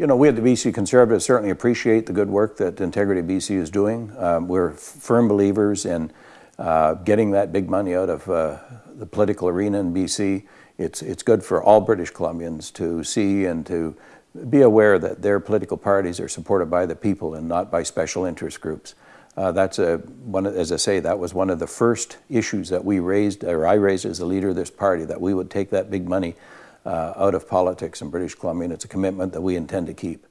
you know, we at the BC Conservatives certainly appreciate the good work that Integrity BC is doing. Um, we're firm believers in uh, getting that big money out of uh, the political arena in BC. It's, it's good for all British Columbians to see and to be aware that their political parties are supported by the people and not by special interest groups. Uh, that's a, one, as I say, that was one of the first issues that we raised, or I raised as a leader of this party, that we would take that big money Uh, out of politics in British Columbia, and it's a commitment that we intend to keep.